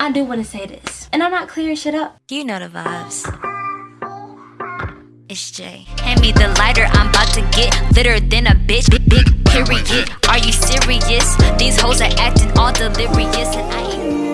I do want to say this, and I'm not clearing shit up. You know the vibes. It's Jay. Hand me the lighter, I'm about to get litter than a bitch. Big, big period. Are you serious? These hoes are acting all delirious, and I ain't.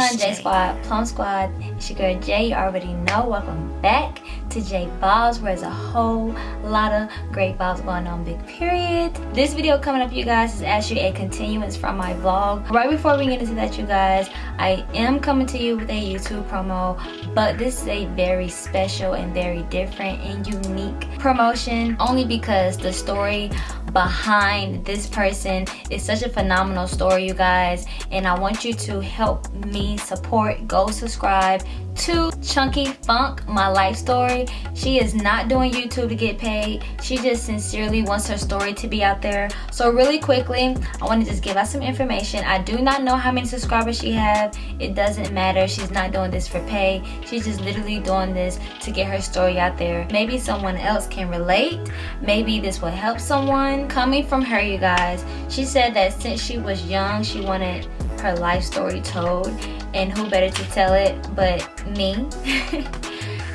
Going on, J Squad, Plum Squad? It's your girl Jay. You already know. Welcome back to J Vibes, where there's a whole lot of great vibes going on. Big period. This video coming up, you guys, is actually a continuance from my vlog. Right before we get into that, you guys, I am coming to you with a YouTube promo, but this is a very special and very different and unique promotion, only because the story behind this person. Is such a phenomenal story you guys. And i want you to help me support. Go subscribe to chunky funk my life story. She is not doing youtube to get paid. She just sincerely wants her story to be out there. So really quickly i want to just give out some information. I do not know how many subscribers she have. It doesn't matter. She's not doing this for pay. She's just literally doing this to get her story out there. Maybe someone else can relate. Maybe this will help someone. Coming from her you guys she said that since she was young she wanted her life story told and who better to tell it but me?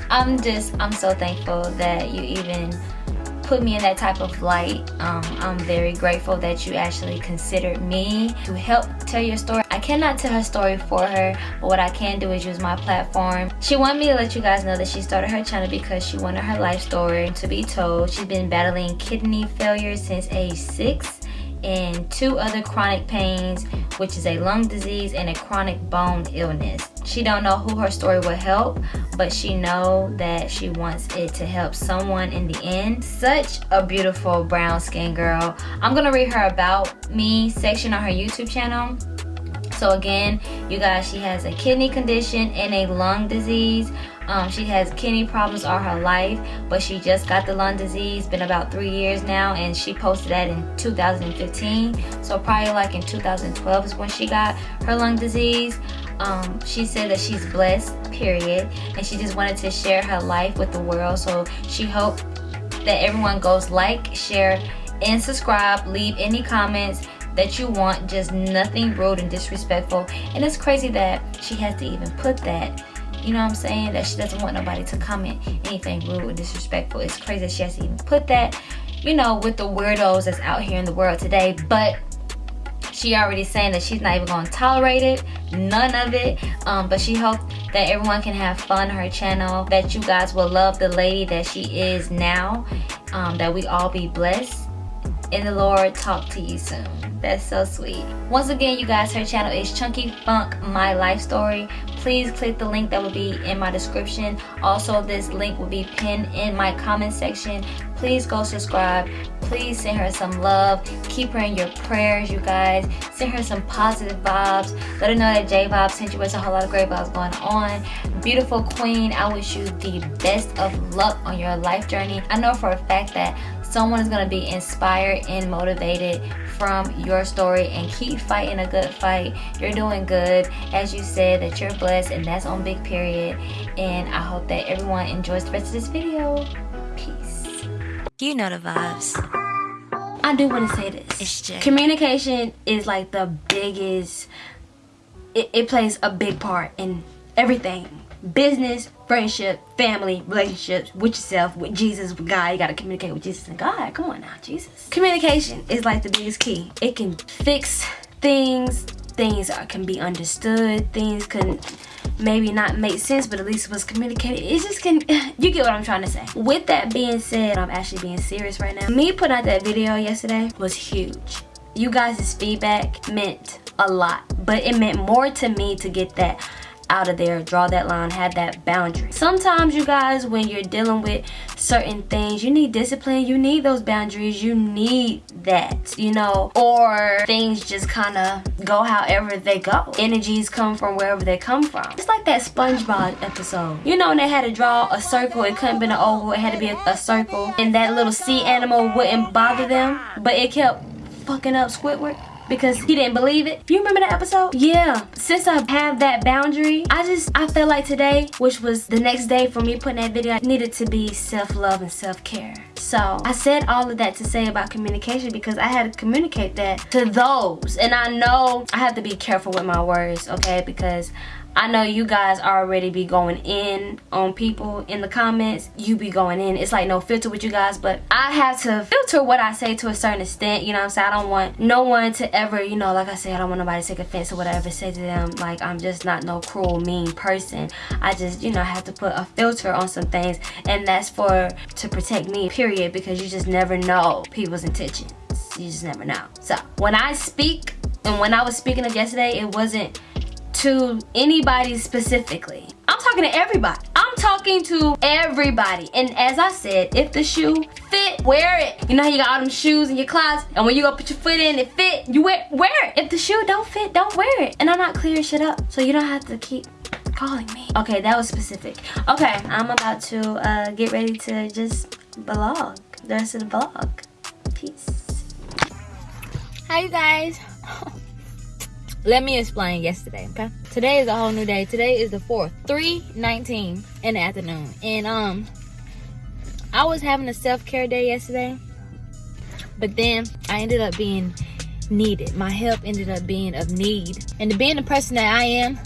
I'm just i'm so thankful that you even put me in that type of light. Um, i'm very grateful that you actually considered me to help tell your story. I cannot tell her story for her but what i can do is use my platform. She wanted me to let you guys know that she started her channel because she wanted her life story to be told. She's been battling kidney failure since age six and two other chronic pains which is a lung disease and a chronic bone illness. She don't know who her story will help but she know that she wants it to help someone in the end. Such a beautiful brown skin girl. I'm gonna read her about me section on her youtube channel so again you guys she has a kidney condition and a lung disease. Um, she has kidney problems all her life but she just got the lung disease. Been about three years now and she posted that in 2015 so probably like in 2012 is when she got her lung disease. Um, she said that she's blessed period and she just wanted to share her life with the world. So she hoped that everyone goes like share and subscribe. Leave any comments that you want just nothing rude and disrespectful. And it's crazy that she has to even put that you know what i'm saying? That she doesn't want nobody to comment anything rude or disrespectful. It's crazy that she has to even put that you know with the weirdos that's out here in the world today. But she already saying that she's not even going to tolerate it none of it. Um, but she hopes that everyone can have fun her channel that you guys will love the lady that she is now um, that we all be blessed and the lord talk to you soon. That's so sweet. Once again you guys her channel is chunky funk my life story. Please click the link that will be in my description. Also this link will be pinned in my comment section. Please go subscribe please send her some love. Keep her in your prayers you guys. Send her some positive vibes. Let her know that j vibes sent you with a whole lot of great vibes going on. Beautiful queen i wish you the best of luck on your life journey. I know for a fact that someone is going to be inspired and motivated from your story and keep fighting a good fight. You're doing good. As you said that you're blessed and that's on big period. And i hope that everyone enjoys the rest of this video You know the vibes. i do want to say this. Communication is like the biggest it, it plays a big part in everything. Business friendship family relationships with yourself with jesus with god. You got to communicate with jesus and god. Come on now jesus. Communication is like the biggest key. It can fix things things can be understood things can maybe not make sense but at least it was communicated. It just can you get what i'm trying to say. With that being said i'm actually being serious right now. Me putting out that video yesterday was huge. You guys' feedback meant a lot but it meant more to me to get that out of there draw that line have that boundary. Sometimes you guys when you're dealing with certain things you need discipline you need those boundaries you need that you know? Or things just kind of go however they go. Energies come from wherever they come from. It's like that spongebob episode. You know when they had to draw a circle it couldn't be an oval it had to be a, a circle and that little sea animal wouldn't bother them but it kept fucking up squidward because he didn't believe it. You remember that episode? Yeah. Since I have that boundary, I just, I felt like today, which was the next day for me putting that video, needed to be self-love and self-care. So I said all of that to say about communication because I had to communicate that to those. And I know I have to be careful with my words, okay? Because I know you guys already be going in on people in the comments. You be going in. It's like no filter with you guys, but I have to filter what I say to a certain extent. You know what I'm saying? I don't want no one to ever, you know, like I said, I don't want nobody to take offense to whatever. Say to them. Like I'm just not no cruel, mean person. I just, you know, have to put a filter on some things, and that's for to protect me, period, because you just never know people's intentions. You just never know. So when I speak, and when I was speaking of yesterday, it wasn't to anybody specifically. I'm talking to everybody. I'm talking to everybody. And as I said, if the shoe fit, wear it. You know how you got all them shoes in your closet and when you go put your foot in, it fit, you wear, wear it. If the shoe don't fit, don't wear it. And I'm not clearing shit up. So you don't have to keep calling me. Okay, that was specific. Okay, I'm about to uh, get ready to just vlog. The rest of the vlog. Peace. Hi, you guys. Let me explain yesterday, okay? Today is a whole new day. Today is the 4th, 3.19 in the afternoon. And, um, I was having a self-care day yesterday. But then I ended up being needed. My help ended up being of need. And being the person that I am,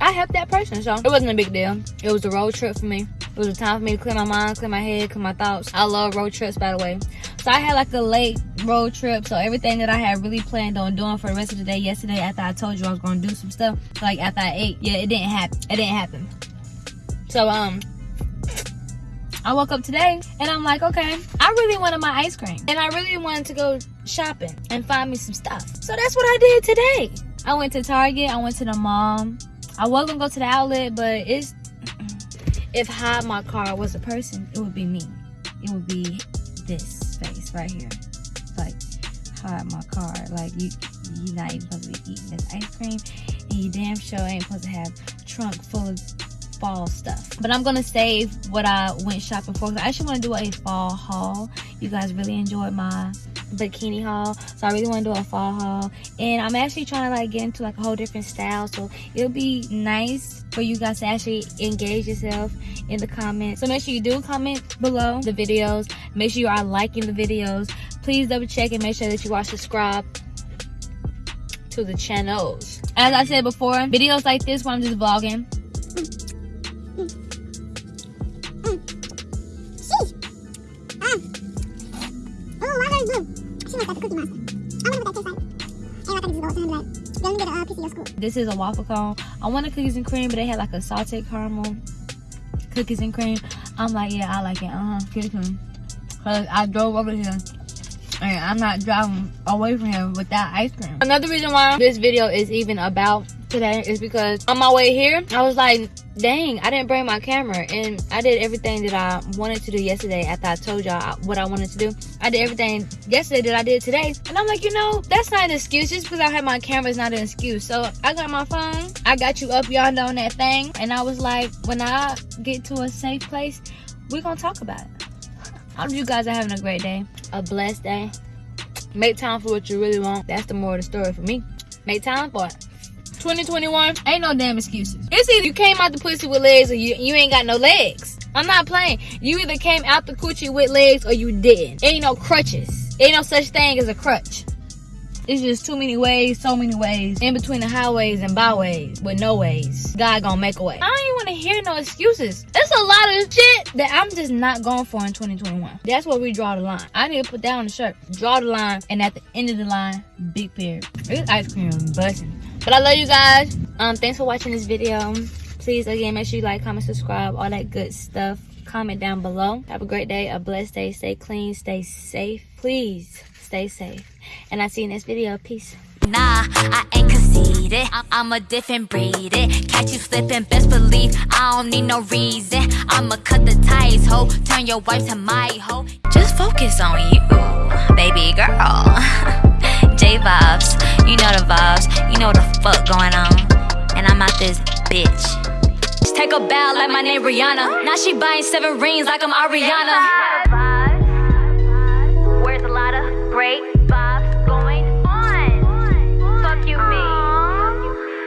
I helped that person. So it wasn't a big deal. It was a road trip for me. It was a time for me to clear my mind, clear my head, clear my thoughts. I love road trips, by the way. So I had like a late road trip. So everything that I had really planned on doing for the rest of the day yesterday after I told you I was going to do some stuff, like after I ate, yeah, it didn't happen. It didn't happen. So, um, I woke up today and I'm like, okay, I really wanted my ice cream. And I really wanted to go shopping and find me some stuff. So that's what I did today. I went to Target, I went to the mall. I was gonna go to the outlet, but it's if hide my car was a person, it would be me. It would be this face right here. Like hide my car. Like you you not even supposed to be eating this ice cream and you damn sure ain't supposed to have trunk full of fall stuff. But I'm gonna save what I went shopping for. I actually wanna do a fall haul. You guys really enjoyed my bikini haul. So i really want to do a fall haul. And i'm actually trying to like get into like a whole different style. So it'll be nice for you guys to actually engage yourself in the comments. So make sure you do comment below the videos. Make sure you are liking the videos. Please double check and make sure that you are subscribed to the channels. As i said before videos like this where i'm just vlogging This is a waffle cone. I wanted cookies and cream, but they had like a salted caramel cookies and cream. I'm like, yeah, I like it. Uh-huh, cookies and. Cause I drove over here and I'm not driving away from here without ice cream. Another reason why this video is even about today is because on my way here, I was like, dang, I didn't bring my camera. And I did everything that I wanted to do yesterday after I told y'all what I wanted to do. I did everything yesterday that I did today. And I'm like, you know, that's not an excuse. Just because I had my camera is not an excuse. So I got my phone. I got you up yonder on that thing. And I was like, when I get to a safe place, we're going to talk about it. I hope you guys are having a great day. A blessed day. Make time for what you really want. That's the more of the story for me. Make time for it. 2021, ain't no damn excuses. It's either you came out the pussy with legs or you, you ain't got no legs. I'm not playing. You either came out the coochie with legs or you didn't. Ain't no crutches. Ain't no such thing as a crutch. It's just too many ways, so many ways. In between the highways and byways with no ways. God gonna make a way. I don't even want to hear no excuses. It's a lot of shit that I'm just not going for in 2021. That's where we draw the line. I need to put on the shirt. Draw the line, and at the end of the line, big period. This ice cream busting. But I love you guys. Um, thanks for watching this video. Please, again, make sure you like, comment, subscribe, all that good stuff. Comment down below. Have a great day, a blessed day. Stay clean, stay safe. Please stay safe. And I see you in this video. Peace. Nah, I ain't conceited. I'm a different breed. It. Catch you slipping, best believe I don't need no reason. I'ma cut the ties, ho. Turn your wife to my hoe. Just focus on you, baby girl. vibes. You know what the fuck going on. And I'm out this bitch. Just take a bow like my name Rihanna. Now she buying seven rings like I'm Ariana. Where's a lot of great?